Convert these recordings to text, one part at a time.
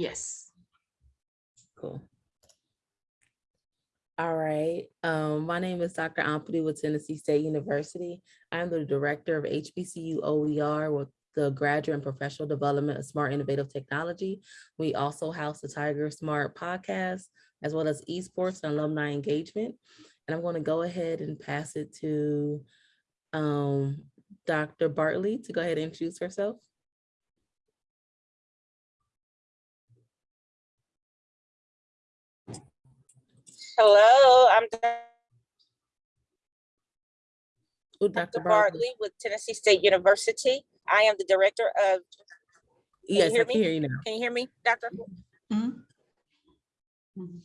Yes. Cool. All right, um, my name is Dr. Ampadu with Tennessee State University. I'm the Director of HBCU OER with the Graduate and Professional Development of Smart Innovative Technology. We also house the Tiger Smart Podcast, as well as esports and alumni engagement. And I'm going to go ahead and pass it to um, Dr. Bartley to go ahead and introduce herself. Hello, I'm Oh, Dr. Bartley with Tennessee State University. I am the director of, Yes, I hear can me? hear you now. can you hear me, Doctor? Mhm. Mhm.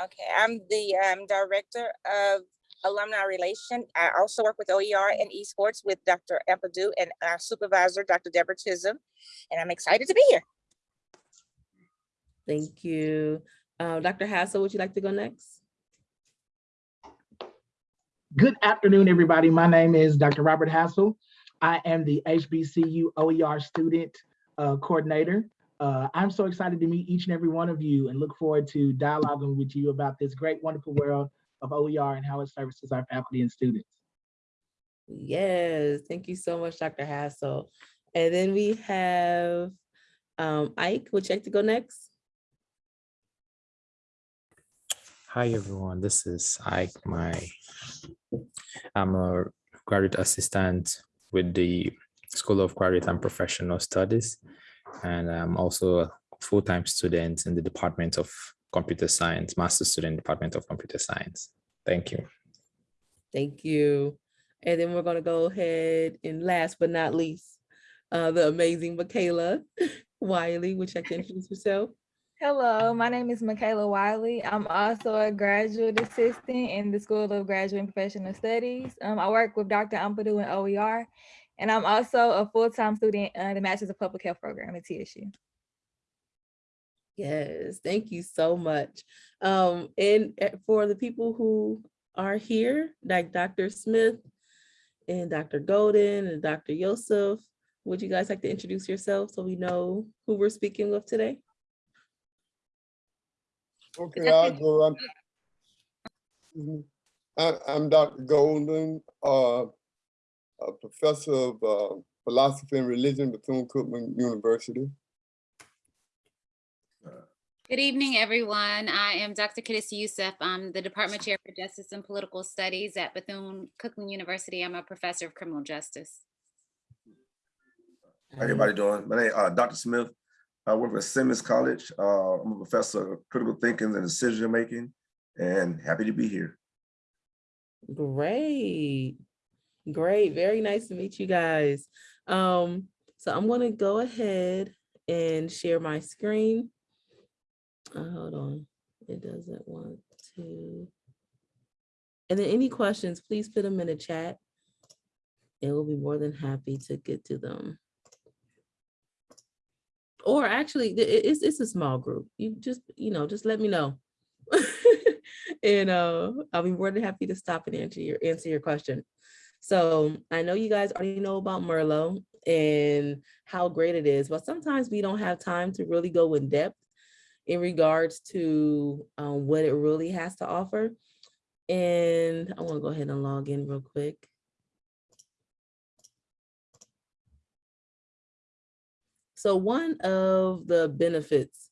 Okay, I'm the um, director of alumni relation. I also work with OER and esports with Dr. Ampadu and our supervisor, Dr. Deborah Chisholm. And I'm excited to be here. Thank you. Uh, Dr. Hassel, would you like to go next? Good afternoon, everybody. My name is Dr. Robert Hassel. I am the HBCU OER student uh, coordinator. Uh, I'm so excited to meet each and every one of you and look forward to dialoguing with you about this great, wonderful world of OER and how it services our faculty and students. Yes, thank you so much, Dr. Hassel. And then we have um, Ike, would you like to go next? Hi everyone, this is Ike. My I'm a graduate assistant with the School of Graduate and Professional Studies, and I'm also a full-time student in the Department of Computer Science, master student Department of Computer Science. Thank you. Thank you. And then we're gonna go ahead and last but not least, uh, the amazing Michaela Wiley, you like to introduce yourself? Hello, my name is Michaela Wiley. I'm also a graduate assistant in the School of Graduate and Professional Studies. Um, I work with Dr. Ampadu in OER, and I'm also a full-time student in the Masters of Public Health program at TSU. Yes, thank you so much. Um, and uh, for the people who are here, like Dr. Smith and Dr. Golden and Dr. Yosef, would you guys like to introduce yourself so we know who we're speaking with today? Okay, I'll go. I'm, Mhm. I- I'm Dr. Golden, uh, a professor of uh, philosophy and religion, at Bethune-Cookman University. Good evening, everyone. I am Dr. Kadis Youssef. I'm the Department Chair for Justice and Political Studies at Bethune-Cookman University. I'm a professor of criminal justice. How everybody doing? My name, uh, Dr. Smith. I work at Simmons College. Uh, I'm a professor of critical thinking and decision making and happy to be here. Great, great, very nice to meet you guys. Um, so I'm gonna go ahead and share my screen. Uh, hold on, it doesn't want to. And then any questions, please put them in the chat. And we'll be more than happy to get to them. Or actually, it's, it's a small group. You just, you know, just let me know. And uh, I'll be more than happy to stop and answer your, answer your question. So I know you guys already know about Merlot and how great it is, but sometimes we don't have time to really go in depth in regards to um, what it really has to offer. And I want to go ahead and log in real quick. So one of the benefits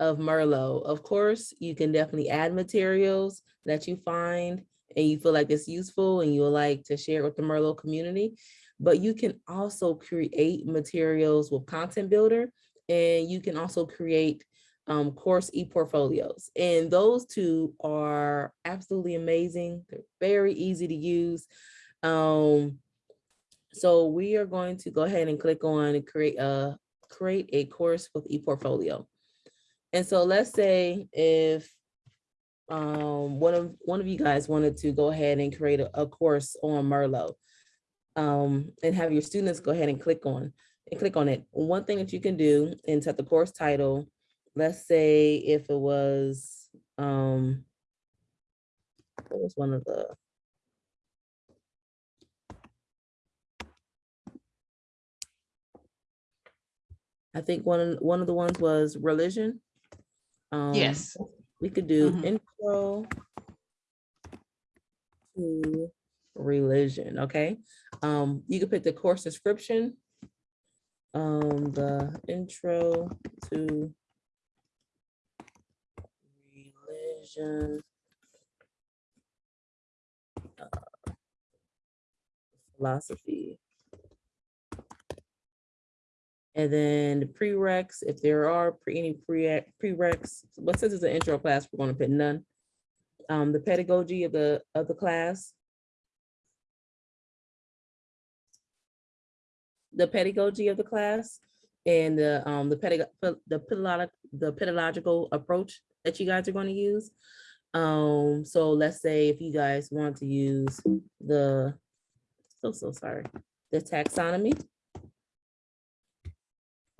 of Merlot, of course, you can definitely add materials that you find and you feel like it's useful and you would like to share with the Merlot community. But you can also create materials with Content Builder and you can also create um, course e-portfolios. And those two are absolutely amazing. They're very easy to use. Um, so we are going to go ahead and click on create a create a course with ePortfolio. And so let's say if um, one of one of you guys wanted to go ahead and create a, a course on Merlot um, and have your students go ahead and click on and click on it. One thing that you can do and set the course title, let's say if it was um, what was one of the I think one, of, one of the ones was religion. Um, Yes. We could do Mhm. intro to religion, okay? Um, you could put the course description. Um, the intro to religion. uh, Philosophy. And then the prereqs, if there are pre- any pre prereqs, but since it's an intro class, we're gonna put none. Um, the pedagogy of the, of the class. The pedagogy of the class and the, um, the pedagogy, the pedagogic, the pedagogical approach that you guys are gonna use. Um, so let's say if you guys want to use the, so, so sorry, the taxonomy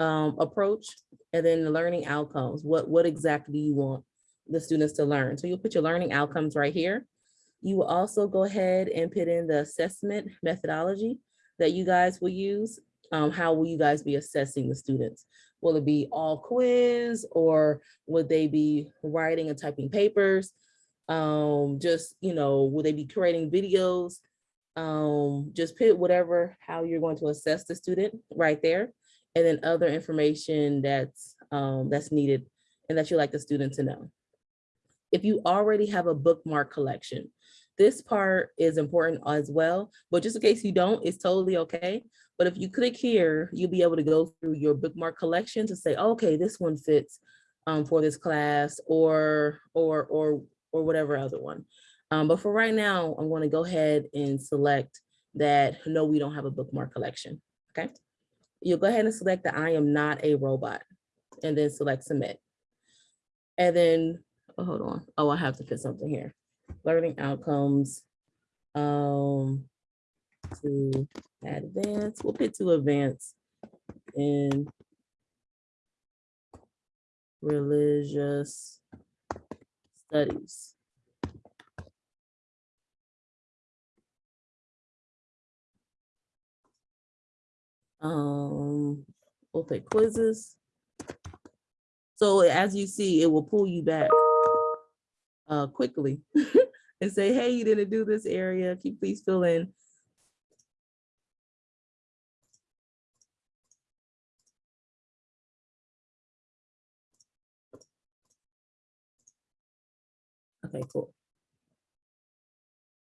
um, approach and then the learning outcomes. What, what exactly do you want the students to learn? So you'll put your learning outcomes right here. You will also go ahead and put in the assessment methodology that you guys will use. Um, how will you guys be assessing the students? Will it be all quiz or would they be writing and typing papers? Um, just, you know, will they be creating videos? Um, just put whatever, how you're going to assess the student right there and then other information that's um, that's needed and that you like the student to know. If you already have a bookmark collection, this part is important as well, but just in case you don't, it's totally okay. But if you click here, you'll be able to go through your bookmark collection to say, okay, this one fits um, for this class or or or or whatever other one. Um, but for right now, I'm going to go ahead and select that no, we don't have a bookmark collection. Okay you'll go ahead and select the I am not a robot and then select submit. And then, oh, hold on. Oh, I have to put something here. Learning outcomes um, to advance. We'll put to advance in religious studies. Um, we'll take quizzes. So as you see, it will pull you back uh, quickly and say, hey, you didn't do this area. Can you please fill in? Okay, cool.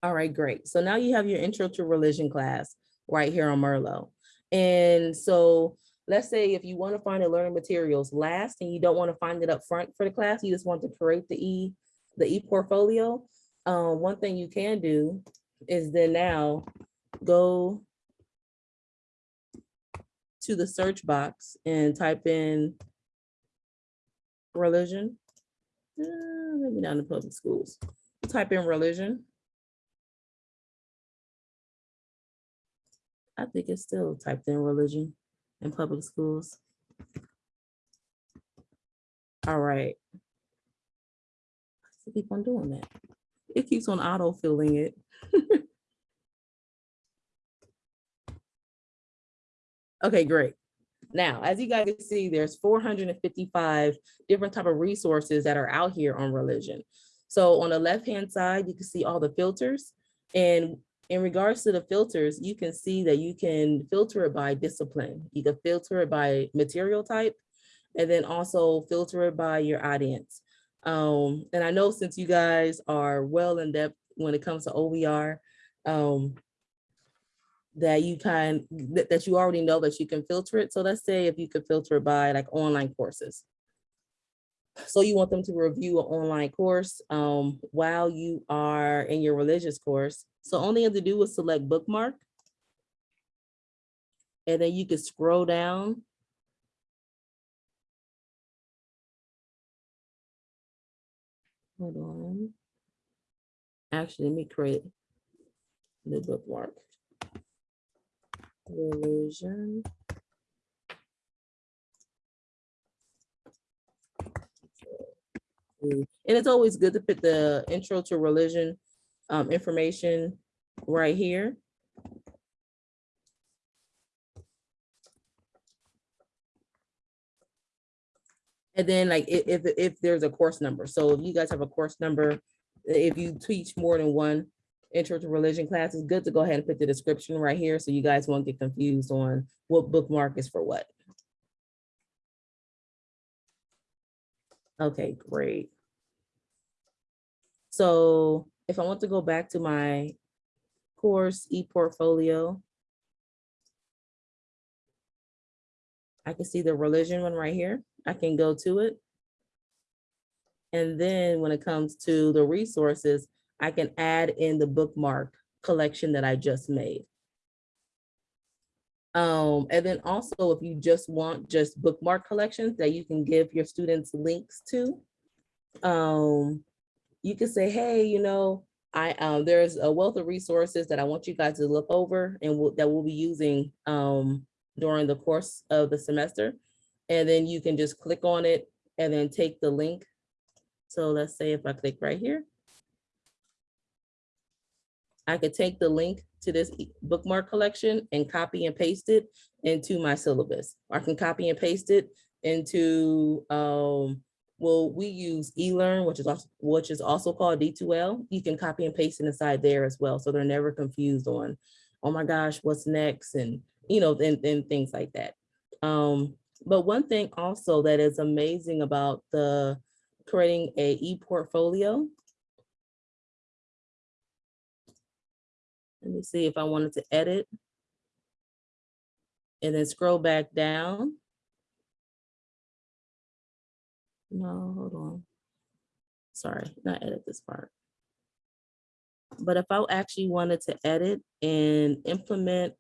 All right, great. So now you have your intro to religion class right here on Merlot. And so let's say if you want to find the learning materials last and you don't want to find it up front for the class, you just want to create the e the e-portfolio. Um, one thing you can do is then now go to the search box and type in religion. Uh, maybe not in public schools. Type in religion. I think it's still typed in religion in public schools. All right. I keep on doing that. It keeps on auto filling it. okay, great. Now, as you guys can see, there's 455 different type of resources that are out here on religion. So on the left-hand side, you can see all the filters. And in regards to the filters, you can see that you can filter it by discipline. You can filter it by material type, and then also filter it by your audience. Um, and I know since you guys are well in depth when it comes to OER, um, that you kind that, that you already know that you can filter it. So let's say if you could filter it by like online courses. So you want them to review an online course um, while you are in your religious course. So they have to do is select bookmark. And then you can scroll down. Hold on. Actually, let me create the bookmark. Religion. And it's always good to put the intro to religion um, information right here. And then like if, if there's a course number, so if you guys have a course number, if you teach more than one intro to religion class, it's good to go ahead and put the description right here so you guys won't get confused on what bookmark is for what. Okay, great. So if I want to go back to my course e-portfolio, I can see the religion one right here. I can go to it. And then when it comes to the resources, I can add in the bookmark collection that I just made. Um, and then also if you just want just bookmark collections that you can give your students links to, um, you can say, hey, you know, I, um, there's a wealth of resources that I want you guys to look over and we'll- that we'll be using, um, during the course of the semester. And then you can just click on it and then take the link. So let's say if I click right here. I could take the link to this bookmark collection and copy and paste it into my syllabus. I can copy and paste it into, um, well, we use eLearn, which is also, which is also called D2L. You can copy and paste it inside there as well. So they're never confused on, oh my gosh, what's next? And, you know, and, and things like that. Um, but one thing also that is amazing about the creating a e-portfolio. Let me see if I wanted to edit. And then scroll back down. No, hold on. Sorry, not edit this part. But if I actually wanted to edit and implement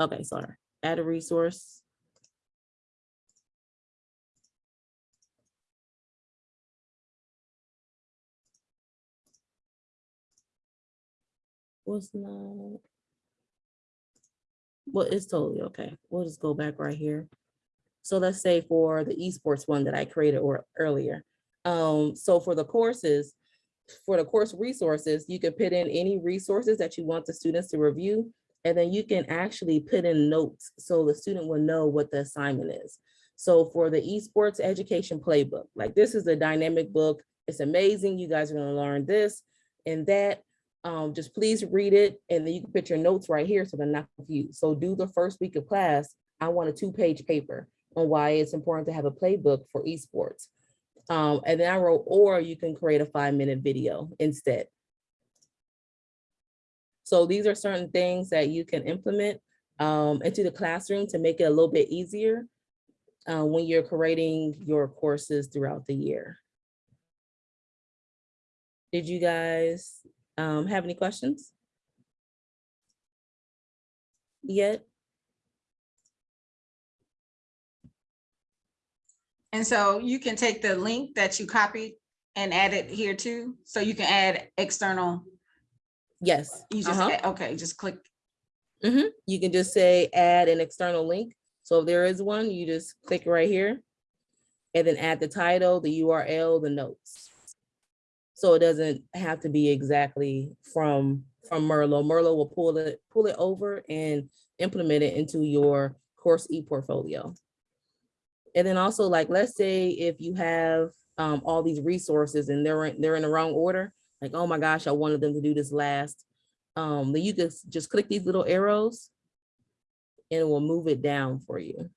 Okay, sorry. Add a resource. Was not. Well, it's totally okay. We'll just go back right here. So let's say for the esports one that I created or earlier. Um, so for the courses, for the course resources, you can put in any resources that you want the students to review. And then you can actually put in notes so the student will know what the assignment is. So for the esports education playbook, like this is a dynamic book. It's amazing. You guys are gonna learn this and that. Um, just please read it and then you can put your notes right here so they're not confused. So do the first week of class. I want a two page paper on why it's important to have a playbook for esports. Um, and then I wrote, or you can create a five minute video instead. So these are certain things that you can implement um, into the classroom to make it a little bit easier uh, when you're creating your courses throughout the year. Did you guys um, have any questions? Yet? And so you can take the link that you copied and add it here too. So you can add external, Yes. you just, uh-huh. add- okay, just click. Mhm. You can just say add an external link. So if there is one, you just click right here. And then add the title, the URL, the notes. So it doesn't have to be exactly from, from Merlot. Merlot will pull it, pull it over and implement it into your course e-portfolio. And then also like, let's say if you have um, all these resources and they're, in- they're in the wrong order, like, oh my gosh, I wanted them to do this last. Um, then you just, just click these little arrows and it will move it down for you.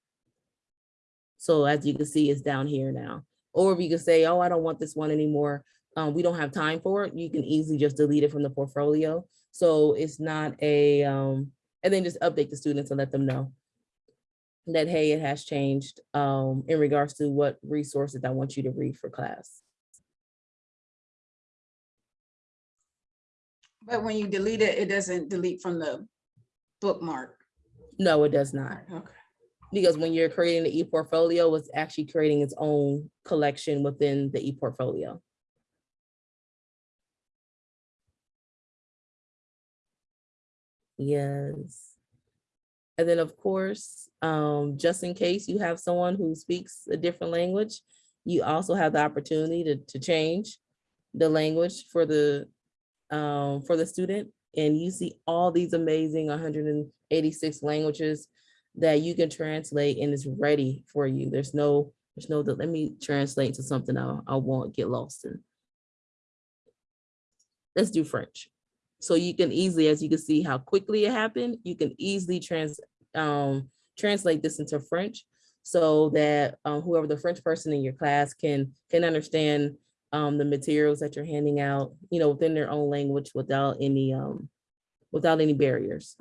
So as you can see, it's down here now. Or if you can say, oh, I don't want this one anymore. Um, we don't have time for it. You can easily just delete it from the portfolio. So it's not a, um, and then just update the students and let them know that, hey, it has changed um, in regards to what resources I want you to read for class. But when you delete it, it doesn't delete from the bookmark. No, it does not. Okay. Because when you're creating the e-portfolio, it's actually creating its own collection within the e-portfolio. Yes. And then, of course, um, just in case you have someone who speaks a different language, you also have the opportunity to, to change the language for the, um, for the student. And you see all these amazing 186 languages that you can translate and it's ready for you. There's no, there's no, let me translate to something I, I won't get lost in. Let's do French. So you can easily, as you can see how quickly it happened, you can easily trans, um, translate this into French so that uh, whoever the French person in your class can, can understand um, the materials that you're handing out, you know, within their own language without any, um, without any barriers.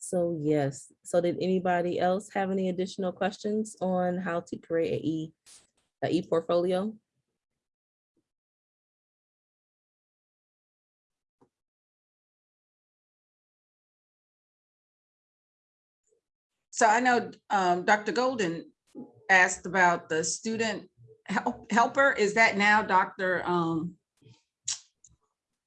So yes, so did anybody else have any additional questions on how to create a e, a e-portfolio? So I know um, Dr. Golden asked about the student help helper. Is that now Dr. um,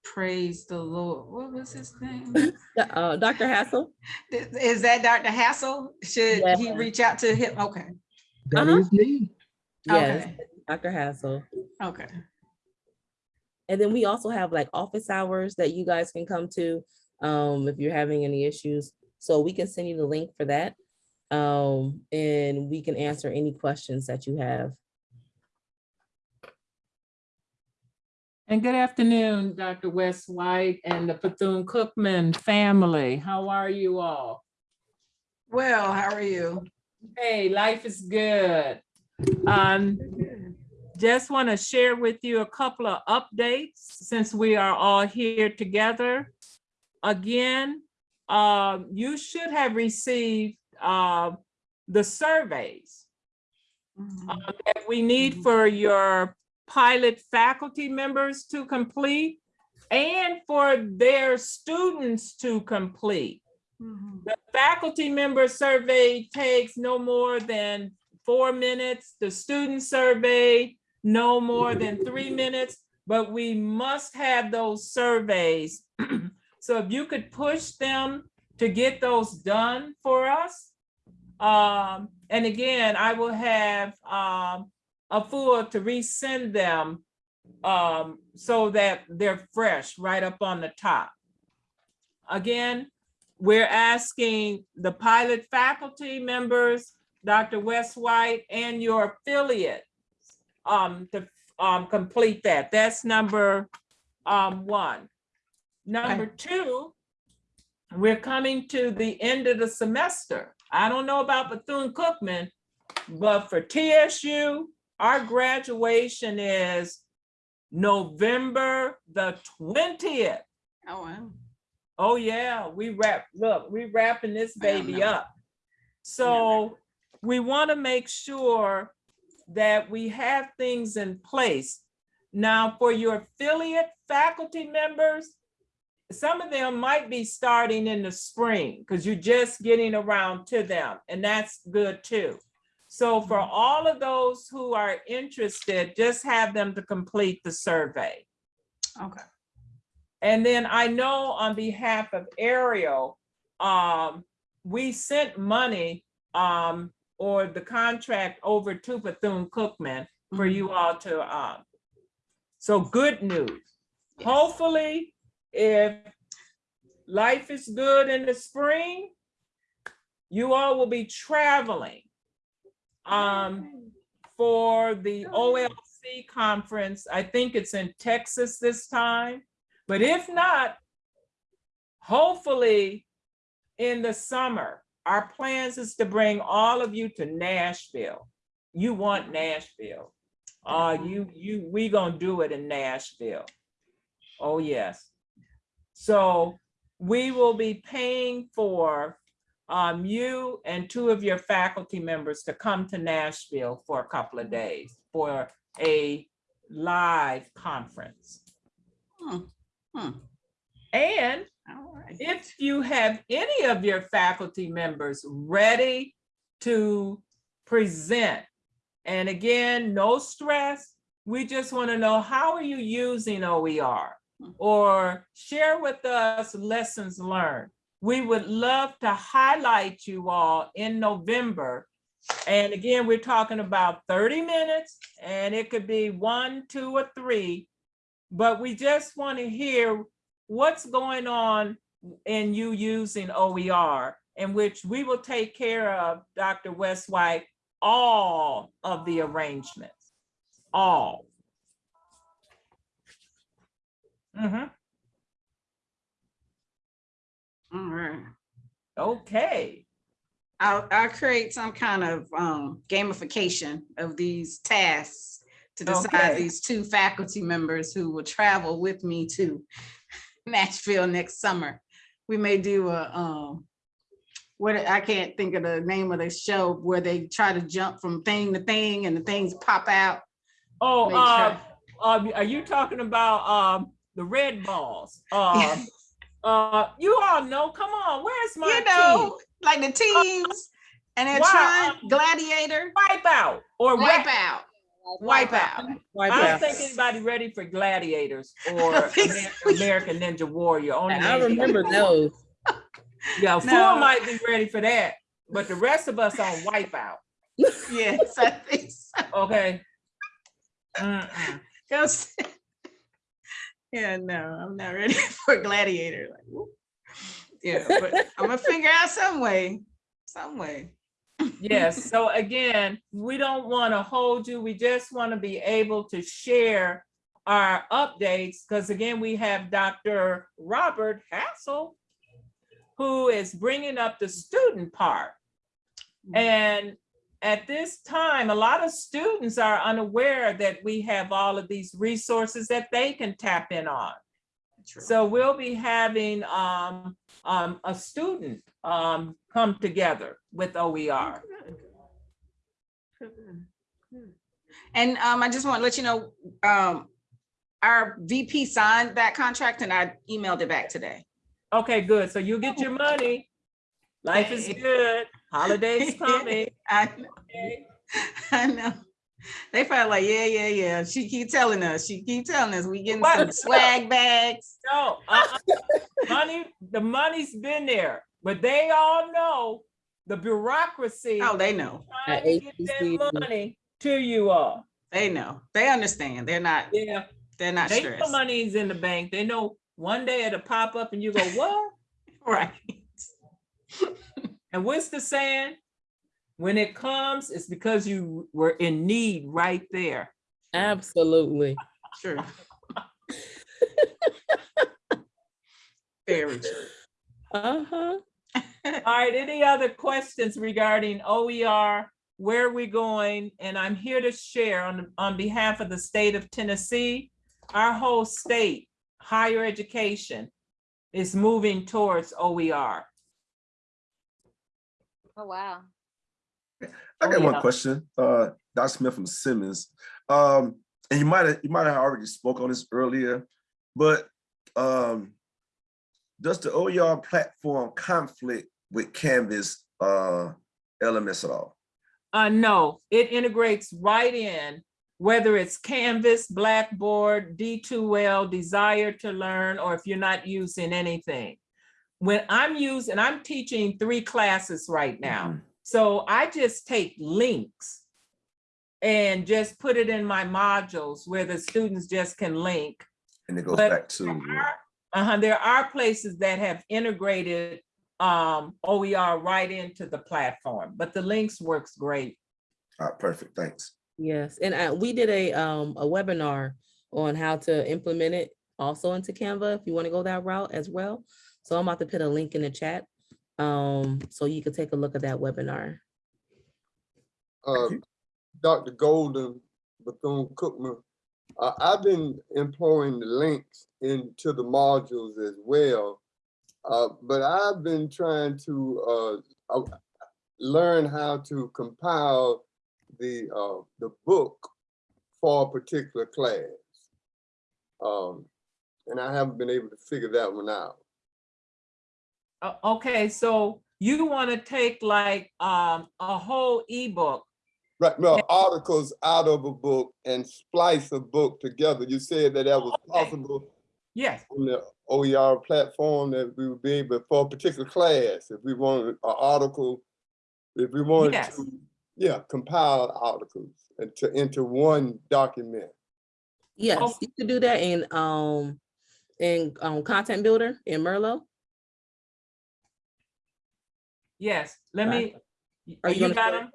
Praise the Lord. What was his name? Uh, Dr. Hassel? Is that Dr. Hassel? Should he reach out to him? Okay, That Uh-huh. is me. Yes, okay, Dr. Hassel. okay. And then we also have like office hours that you guys can come to um, if you're having any issues. So we can send you the link for that. Um, and we can answer any questions that you have. And good afternoon, Dr. West White and the Bethune-Cookman family. How are you all? Well, how are you? Hey, life is good. Um, just want to share with you a couple of updates since we are all here together. Again, um, you should have received uh, the surveys Mhm. uh, that we need for your pilot faculty members to complete and for their students to complete. Mhm. The faculty member survey takes no more than four minutes. The student survey, no more than three minutes, but we must have those surveys. So if you could push them to get those done for us. Um, and again, I will have, um, Afua to resend them um, so that they're fresh right up on the top. Again, we're asking the pilot faculty members, Dr. West White, and your affiliate um, to um, complete that. That's number um, one. Number two, we're coming to the end of the semester. I don't know about Bethune-Cookman, but for TSU, our graduation is November the twentieth. Oh, wow. Oh, yeah, we wrap, look, we're wrapping this baby up. So we want to make sure that we have things in place. Now, for your affiliate faculty members, some of them might be starting in the spring because you're just getting around to them, and that's good too. So for all of those who are interested, just have them to complete the survey. Okay. And then I know on behalf of Ariel, um, we sent money, um, or the contract over to Bethune-Cookman for you all to, um, so good news. Yes. Hopefully, if life is good in the spring, you all will be traveling um, for the OLC conference. I think it's in Texas this time. But if not, hopefully in the summer, our plans is to bring all of you to Nashville. You want Nashville. Uh, you, you, we gonna do it in Nashville. Oh, yes. So we will be paying for um, you and two of your faculty members to come to Nashville for a couple of days for a live conference. Hmm, hmm. And right. if you have any of your faculty members ready to present, and again, no stress, we just want to know, how are you using OER? Hmm. Or share with us lessons learned. We would love to highlight you all in November. And again, we're talking about 30 minutes, and it could be one, two, or three but we just want to hear what's going on in you using OER, in which we will take care of, Dr. West White, all of the arrangements, all. Mhm. All right. Okay, I'll, I'll create some kind of um, gamification of these tasks to decide Okay. these two faculty members who will travel with me to Nashville next summer. We may do a, um, what, I can't think of the name of the show where they try to jump from thing to thing and the things pop out. oh, uh, uh, are you talking about, um, the red balls? Uh, uh, you all know, come on, where's my You team? know, like the teams and they're Wow, trying um, gladiator, Wipe out or wipe Wipe out, wipe out. I don't think anybody ready for gladiators or think American Ninja Warrior. Only I remember those. Yeah, four No. might be ready for that, but the rest of us on wipeout, Yes, I think so. okay? Mm-mm. Go. Yeah, no, I'm not ready for gladiator. like. Yeah, but I'm gonna figure out some way, some way. Yes, so again, we don't want to hold you. We just want to be able to share our updates, because again, we have Dr. Robert Hassel, who is bringing up the student part. Hmm. And at this time, a lot of students are unaware that we have all of these resources that they can tap in on. So we'll be having um, um, a student um, come together with OER. And um, I just want to let you know, um, our VP signed that contract and I emailed it back today. Okay, good. So you get your money. Life is good. Holidays coming. I, okay? I know. They felt like, yeah, yeah, yeah. She keep telling us, she keep telling us, we getting What? some swag bags. No, uh-uh. money, the money's been there, but they all know the bureaucracy. Oh, they know, trying to get that money to you all. they know, they understand. They're not, Yeah, they're not they know money's in the bank. They know one day it'll pop up and you go, what? Right. And what's the saying? When it comes, it's because you were in need right there. Absolutely. True. Very true. Uh-huh. All right, any other questions regarding OER, where are we going? And I'm here to share on, on behalf of the state of Tennessee, our whole state, higher education is moving towards OER. Oh, wow. I got Oh, one yeah. question, uh, Dr. Smith from Simmons. Um, and you might have, you might have already spoke on this earlier, but um, does the OER platform conflict with Canvas uh, elements at all? Uh, no, it integrates right in, whether it's Canvas, Blackboard, D2L, Desire to Learn, or if you're not using anything. When I'm using, I'm teaching three classes right now. Mhm. So I just take links and just put it in my modules where the students just can link. And it goes But back to, there are- Uh-huh, there are places that have integrated um, OER right into the platform, but the links works great. all right, perfect, thanks. Yes, and uh, we did a um a webinar on how to implement it also into Canva if you want to go that route as well. So I'm about to put a link in the chat. Um, so you can take a look at that webinar. Uh. Dr. Golden, Bethune-Cookman, uh, I've been employing the links into the modules as well. Uh, but I've been trying to, uh, uh, learn how to compile the, uh, the book for a particular class. Um, and I haven't been able to figure that one out. Uh, okay, so you want to take like um, a whole ebook. Right, no, articles out of a book and splice a book together. You said that that was Okay. possible Yes, on the OER platform that we would be able, for a particular class, if we wanted an article, if we wanted Yes. to, yeah, compile articles into, into one document. Yes, you could do that in, um, in, um, Content Builder in Merlot. Yes, let Right. me, Are you you gonna got share? them?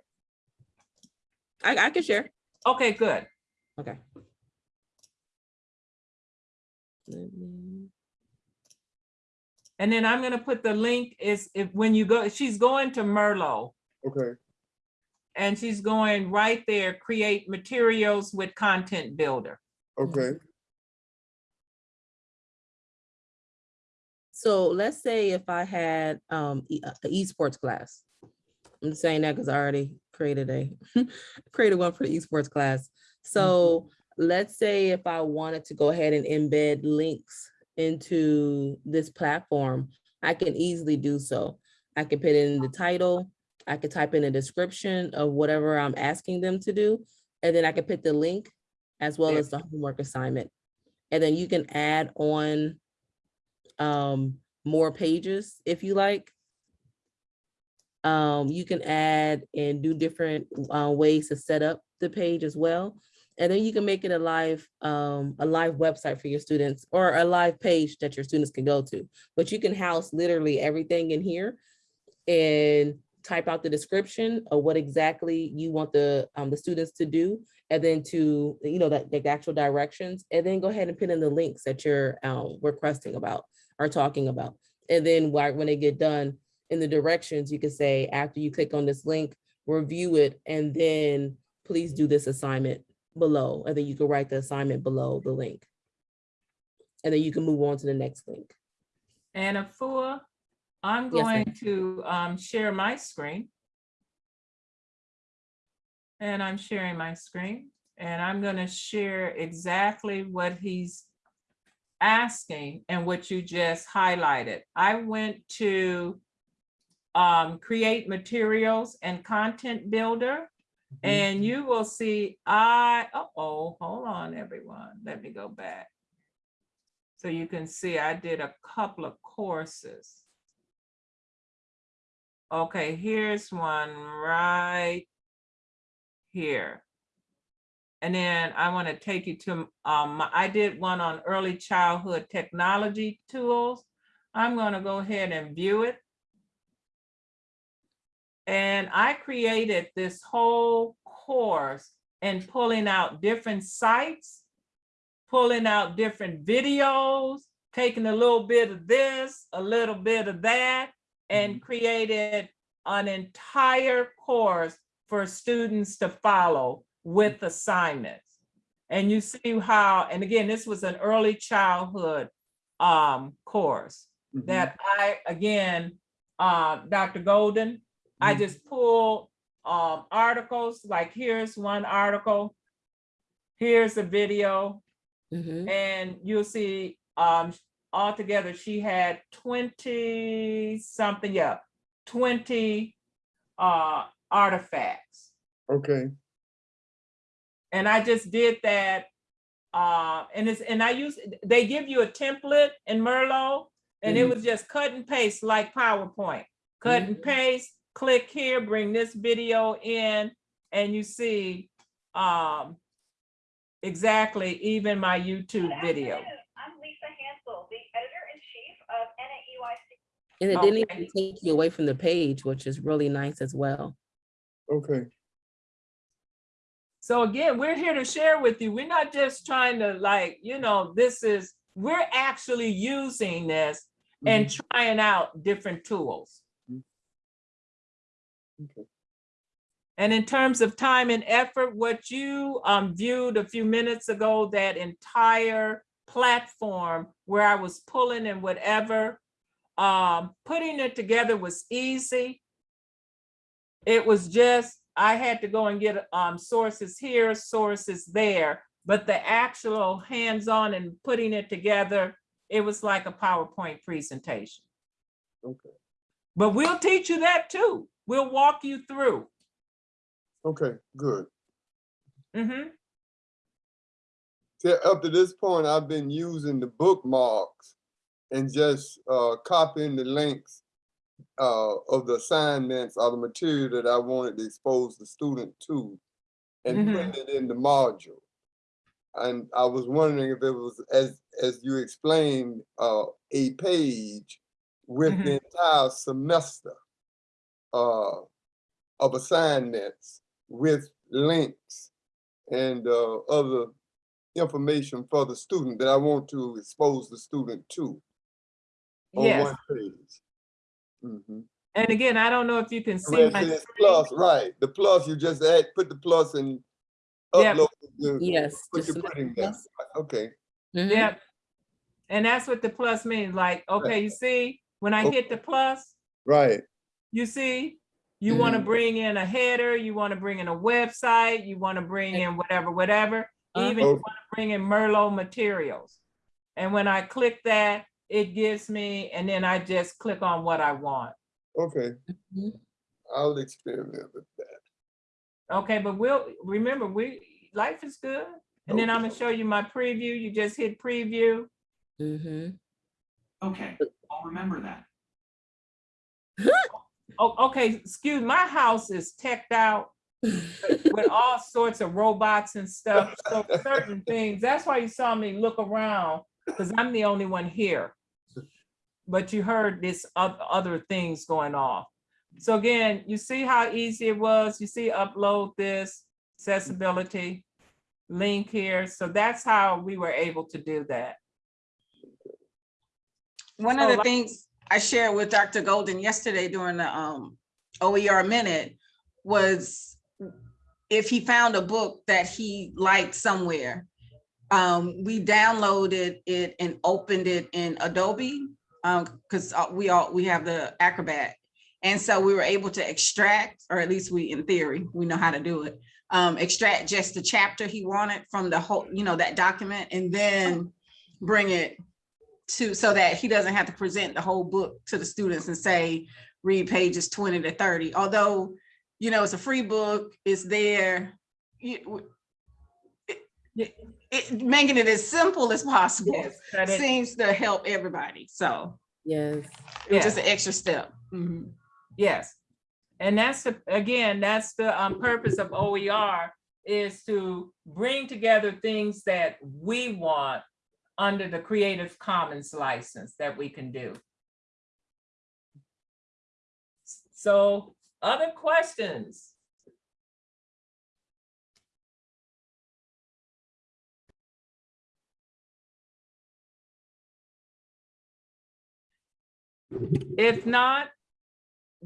I, I can share. Okay, good. Okay. Let me- And then I'm gonna put the link is if, when you go, she's going to Merlot Okay, and she's going right there, create materials with content builder. okay, So let's say if I had, um, e- a a esports class. I'm saying that because I already created a, created one for the esports class. So let's say if I wanted to go ahead and embed links into this platform, I can easily do so. I can put in the title, I could type in a description of whatever I'm asking them to do, and then I can put the link as well as the homework assignment. And then you can add on um, more pages if you like. Um, you can add and do different uh, ways to set up the page as well. And then you can make it a live, um, a live website for your students or a live page that your students can go to. But you can house literally everything in here and type out the description of what exactly you want the, um, the students to do. And then to, you know, that the actual directions, and then go ahead and put in the links that you're, um, requesting about are talking about. And then when they get done in the directions, you can say, after you click on this link, review it, and then please do this assignment below. And then you can write the assignment below the link. And then you can move on to the next link. And Afua, I'm Yes, going to um, share my screen. And I'm sharing my screen and I'm gonna share exactly what he's asking and what you just highlighted. I went to um, create materials and content builder. And you will see, I, uh-oh, hold on, everyone. Let me go back. So you can see I did a couple of courses. Okay, here's one right here. And then I want to take you to, um, I did one on early childhood technology tools. I'm going to go ahead and view it. And I created this whole course and pulling out different sites, pulling out different videos, taking a little bit of this, a little bit of that, and created an entire course for students to follow with assignments. And you see how, and again, this was an early childhood um, course mhm, that I, again, uh, Dr. Golden, I Mhm. just pulled um, articles, like here's one article, here's a video, Mhm. and you'll see um, altogether she had 20 something, yeah, 20 uh, artifacts. okay, And I just did that. Uh, and it's, and I use, they give you a template in Merlot and it Mhm. was just cut and paste like PowerPoint. Cut and paste, click here, bring this video in and you see um, exactly even my YouTube video. I'm Lisa Hansel, the editor-in-chief of NAEYC. And it didn't Okay. even take you away from the page, which is really nice as well. okay, So again, we're here to share with you. We're not just trying to like, you know, this is, we're actually using this and mhm, trying out different tools. okay, And in terms of time and effort, what you um, viewed a few minutes ago, that entire platform where I was pulling and whatever, um, putting it together was easy. It was just, I had to go and get um, sources here, sources there, but the actual hands-on and putting it together, it was like a PowerPoint presentation. okay, But we'll teach you that too. We'll walk you through. okay, good. Mhm. See, up to this point, I've been using the bookmarks and just uh, copying the links uh, of the assignments or the material that I wanted to expose the student to and Mhm. putting it in the module. and I was wondering if it was, as, as you explained, uh, a page with Mhm. the entire semester uh, of assignments with links and uh, other information for the student that I want to expose the student to on Yes, one page. Mhm. and again, I don't know if you can see my screen. plus, right, the plus, you just add, put the plus and Yeah. upload. the- Yes. What just you're select there, plus. okay, Mhm. Yep. And that's what the plus means, like, okay, you see, when I hit the plus, right, you see, you want to bring in a header, you want to bring in a website, you want to bring in whatever, whatever, Uh-huh. even you Okay. want to bring in Merlot materials. And when I click that, it gives me, and then I just click on what I want. okay. Mhm. I'll experiment with that. Okay, but we'll, remember, we, life is good. And then I'm gonna show you my preview. You just hit preview. Mhm. Okay, I'll remember that. Oh, okay, excuse, my house is teched out with all sorts of robots and stuff. So certain things, that's why you saw me look around, because I'm the only one here. But you heard this other things going off. So again, you see how easy it was? You see upload this, accessibility, link here. So that's how we were able to do that. One of the like- things I shared with Dr. Golden yesterday during the um OER minute was if he found a book that he liked somewhere, um, we downloaded it and opened it in Adobe, um, because we all, we have the Acrobat. And so we were able to extract, or at least we, in theory, we know how to do it. Um, extract just the chapter he wanted from the whole, you know, that document and then bring it to, so that he doesn't have to present the whole book to the students and say, read pages twenty to thirty, although, you know, it's a free book, it's there. you- it-. It, making it as simple as possible Yes, cut seems to help everybody, so Yes. it was just an extra step. Mhm. Yes. And that's, the again, that's the um, purpose of OER is to bring together things that we want under the Creative Commons license that we can do. So other questions? If not,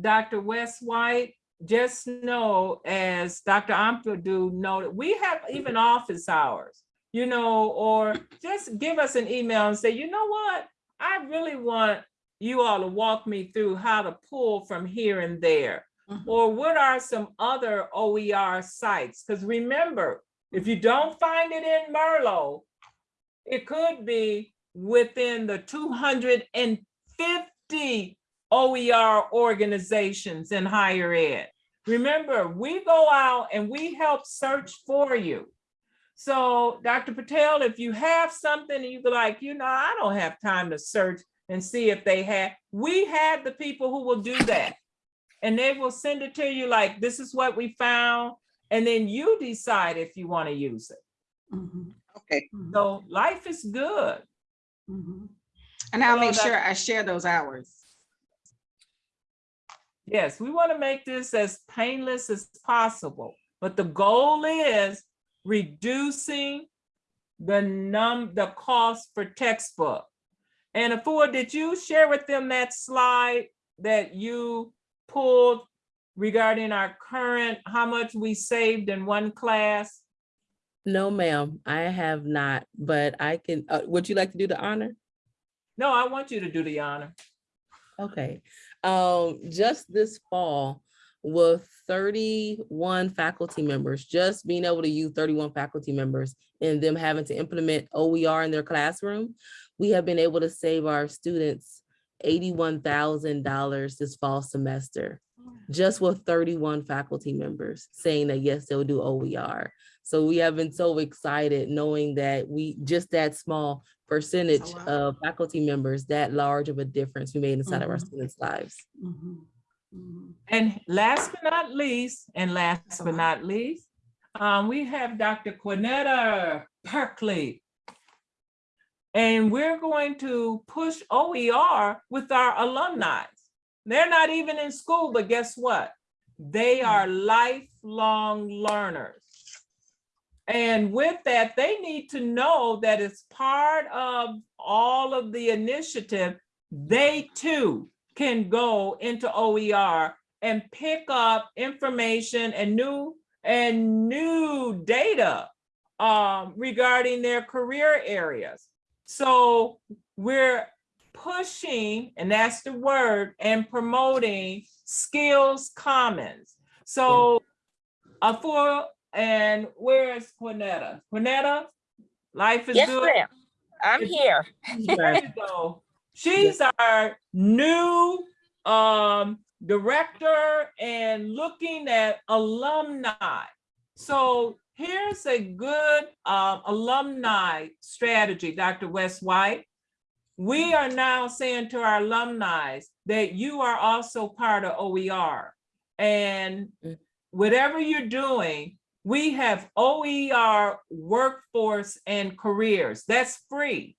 Dr. West White, just know, as Dr. Ampadu noted, we have even office hours, you know, or just give us an email and say, you know what? I really want you all to walk me through how to pull from here and there. Mhm. Or what are some other OER sites? Because remember, if you don't find it in Merlot, it could be within the two hundred and fifty OER organizations in higher ed. Remember, we go out and we help search for you. So Dr. Patel, if you have something and you be like, you know, I don't have time to search and see if they have, we have the people who will do that. And they will send it to you like, this is what we found. And then you decide if you want to use it. Mhm. Okay. Mhm. So life is good. Mhm. And I'll Hello, make sure I share those hours. Yes, we want to make this as painless as possible, but the goal is reducing the num, the cost for textbook. And Afua, did you share with them that slide that you pulled regarding our current, how much we saved in one class? No, ma'am, I have not, but I can, uh, would you like to do the honor? No, I want you to do the honor. Okay, um, just this fall with thirty-one faculty members, just being able to use thirty-one faculty members and them having to implement OER in their classroom, we have been able to save our students eighty-one thousand dollars this fall semester, just with thirty-one faculty members saying that, yes, they'll do OER. So we have been so excited knowing that we, just that small percentage lot. of faculty members, that large of a difference we made inside of our Mhm. students' lives. Mhm. Mhm. And last but not least, and last That's but not least, um, we have Dr. Quinetta Berkeley. And we're going to push OER with our alumni. They're not even in school, but guess what? They are lifelong learners. And with that, they need to know that it's part of all of the initiative. They too can go into OER and pick up information and new and new data um, regarding their career areas. So we're pushing, and that's the word, and promoting skills commons. So uh, for, and where is Quinetta? Quinetta, life is Yes, good. ma'am. I'm If- here. There you go. She's our new um director and looking at alumni. So here's a good um alumni strategy, Dr. West White. We are now saying to our alumni that you are also part of OER. And Mm. whatever you're doing, we have OER workforce and careers. That's free.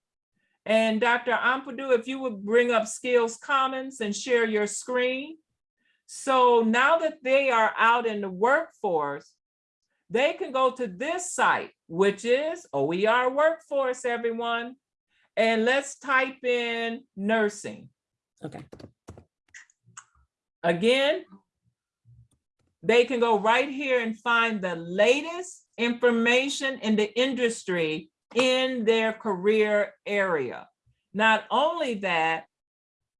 And Dr. Ampadu, if you would bring up Skills Commons and share your screen. So now that they are out in the workforce, they can go to this site, which is OER Workforce, everyone. And let's type in nursing. Okay. Again, they can go right here and find the latest information in the industry in their career area. Not only that,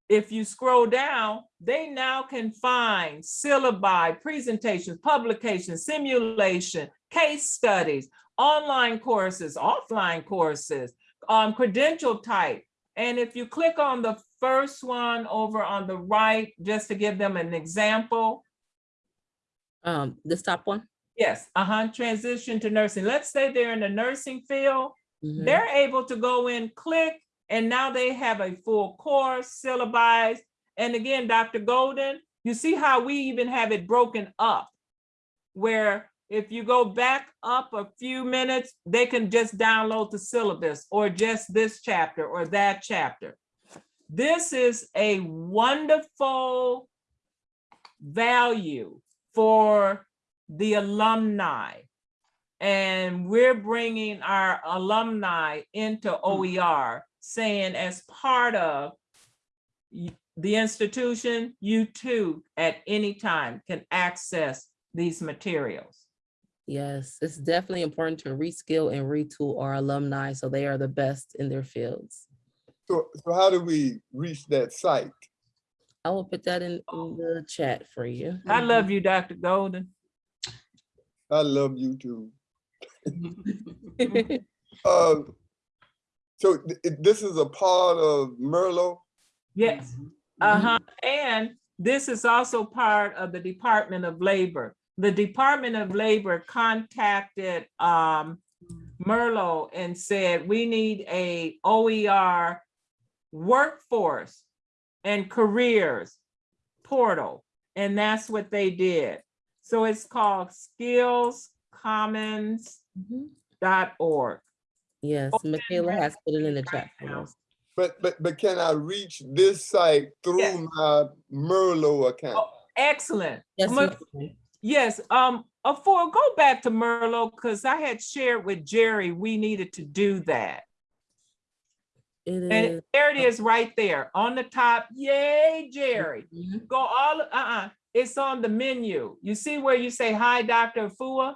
if you scroll down, they now can find syllabi, presentations, publications, simulation, case studies, online courses, offline courses, um, credential type. And if you click on the first one over on the right, just to give them an example, Um, this top one? yes, uh-huh, transition to nursing. Let's say they're in the nursing field, Mhm. they're able to go in, click, and now they have a full course syllabized. And again, Dr. Golden, you see how we even have it broken up? Where if you go back up a few minutes, they can just download the syllabus or just this chapter or that chapter. This is a wonderful value for the alumni. And we're bringing our alumni into hmm. OER, saying as part of the institution, you too, at any time can access these materials. Yes, it's definitely important to reskill and retool our alumni so they are the best in their fields. So, so how do we reach that site? I will put that in, in the chat for you. I love you, Dr. Golden. I love you too. Uh, so th- this is a part of Merlot? Yes, uh-huh, and this is also part of the Department of Labor. The Department of Labor contacted um Merlot and said, we need a OER workforce and careers portal, and that's what they did. So it's called skillscommons.org. Mhm. Yes, Michaela has put it in the chat for us. But, but, but can I reach this site Yes. through my Merlot account? Oh, Excellent. Yes, Ma- Yes, um, uh, for, go back to Merlot, because I had shared with Jerry, we needed to do that. It And is. there it is right there on the top. Yay, Jerry. Mhm. Go all, uh-uh, it's on the menu. You see where you say, hi, Dr. Afua,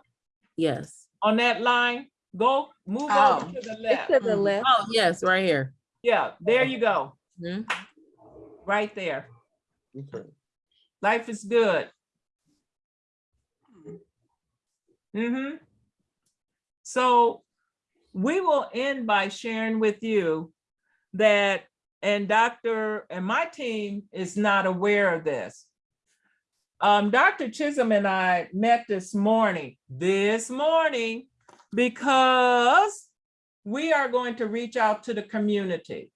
Yes. on that line? Go, move Oh. over to the It's left. to the left. Oh, yes, right here. Yeah, there you go, Mhm. right there. Okay. Life is good. hmm So we will end by sharing with you that, and Dr. and my team is not aware of this. Um, Dr. Chisholm and I met this morning, this morning, because we are going to reach out to the community.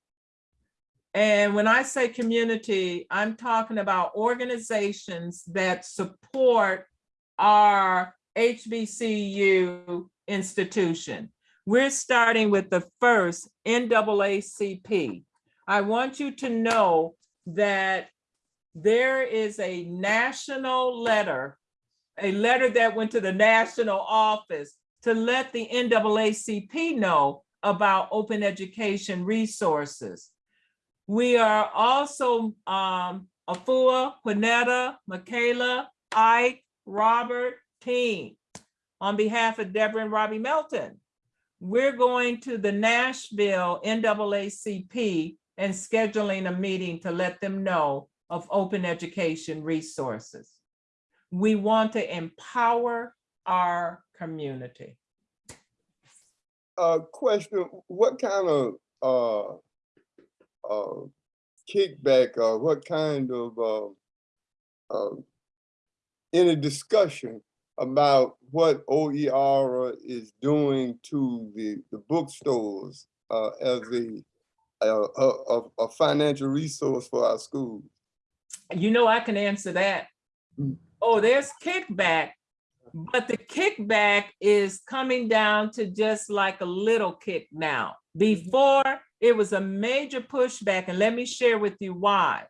And when I say community, I'm talking about organizations that support our HBCU institution. We're starting with the first NAACP. I want you to know that there is a national letter, a letter that went to the national office to let the NAACP know about open education resources. We are also, um, Afua, Quinetta, Michaela, Ike, Robert, team. On behalf of Deborah and Robbie Melton, we're going to the Nashville NAACP and scheduling a meeting to let them know of open education resources. We want to empower our community. Uh, question, what kind of, uh, uh, kickback or what kind of, uh, uh, any discussion about what OER is doing to the, the bookstores, uh, as a, a, a, financial resource for our schools? You know, I can answer that. Mm. Oh, there's kickback, but the kickback is coming down to just like a little kick now. Before, it was a major pushback, and let me share with you why.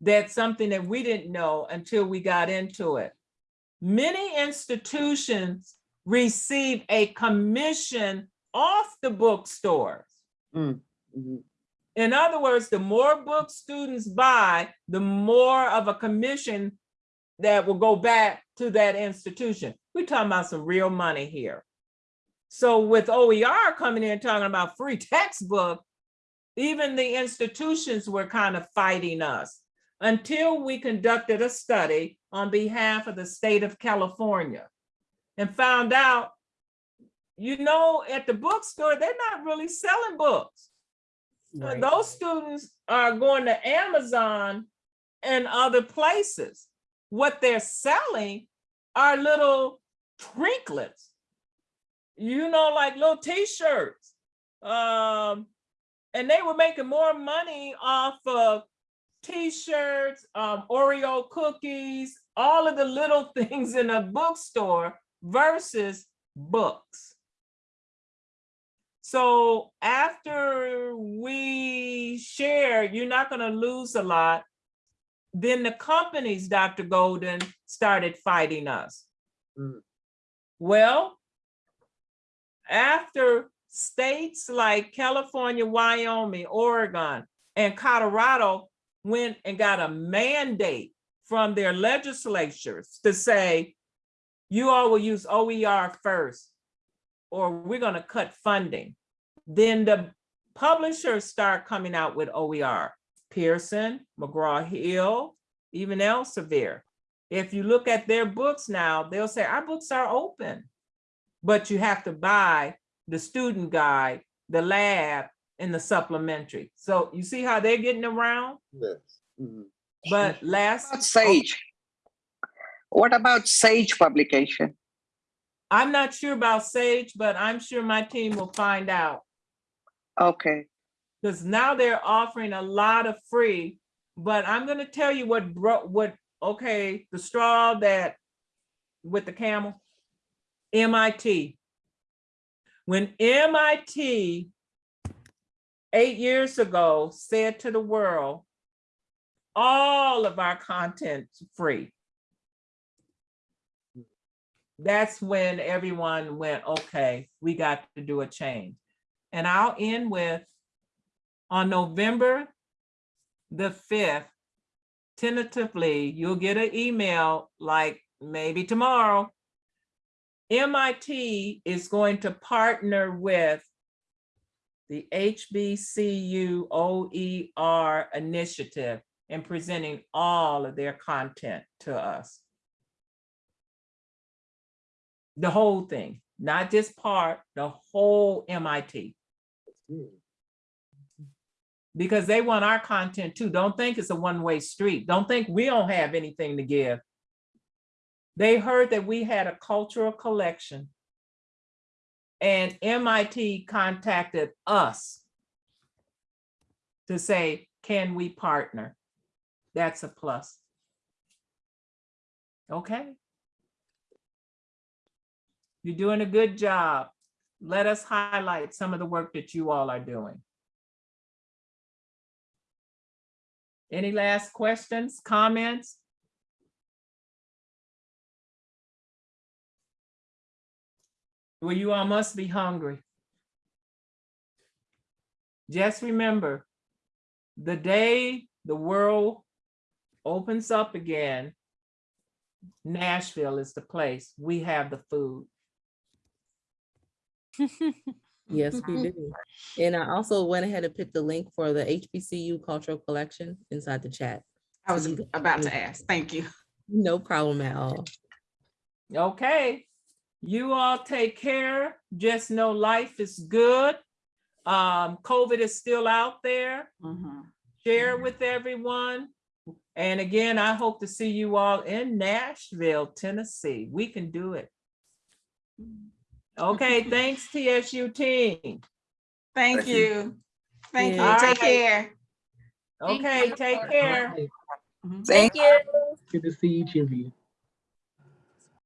That's something that we didn't know until we got into it. Many institutions receive a commission off the bookstores. Mm, mhm. In other words, the more books students buy, the more of a commission that will go back to that institution. We're talking about some real money here. So with OER coming in talking about free textbook, even the institutions were kind of fighting us until we conducted a study on behalf of the state of California and found out, you know, at the bookstore, they're not really selling books. Right. Those students are going to Amazon and other places. What they're selling are little trinklets. You know, like little t-shirts. Um, and they were making more money off of t-shirts, um, Oreo cookies, all of the little things in a bookstore versus books. So after we share, you're not gonna lose a lot. Then the companies, Dr. Golden, started fighting us. Mm. Well, after states like California, Wyoming, Oregon, and Colorado went and got a mandate from their legislatures to say, you all will use OER first, or we're gonna cut funding. Then the publishers start coming out with OER. Pearson, McGraw-Hill, even Elsevier. If you look at their books now, they'll say, our books are open. But you have to buy the student guide, the lab, and the supplementary. So you see how they're getting around? Yes. mhm. But last, About Sage. What about Sage publication? I'm not sure about Sage, but I'm sure my team will find out. Okay, Because now they're offering a lot of free, but I'm gonna tell you what bro, what, okay, the straw that with the camel, MIT. When MIT eight years ago said to the world, all of our content's free. That's when everyone went, okay, we got to do a change. And I'll end with, on November the fifth, tentatively, you'll get an email like maybe tomorrow. MIT is going to partner with the HBCU OER initiative in presenting all of their content to us. The whole thing, not just part, the whole MIT. Because they want our content too. Don't think it's a one-way street. Don't think we don't have anything to give. They heard that we had a cultural collection and MIT contacted us to say, can we partner? That's a plus. Okay. You're doing a good job. let us highlight some of the work that you all are doing. Any last questions, comments? Well, you all must be hungry. Just remember, the day the world opens up again, Nashville is the place. We have the food. Yes, we do. And I also went ahead and picked the link for the HBCU cultural collection inside the chat. I was about to ask. Thank you. No problem at all. Okay, you all take care. Just know life is good. Um, COVID is still out there. Mhm. Share with everyone. And again, I hope to see you all in Nashville, Tennessee. We can do it. Okay, thanks TSU team. Thank Thank you. you. Thank you. Take Alright. care. Thank Okay, you. take care. Okay, Thank you. Good to see each of you.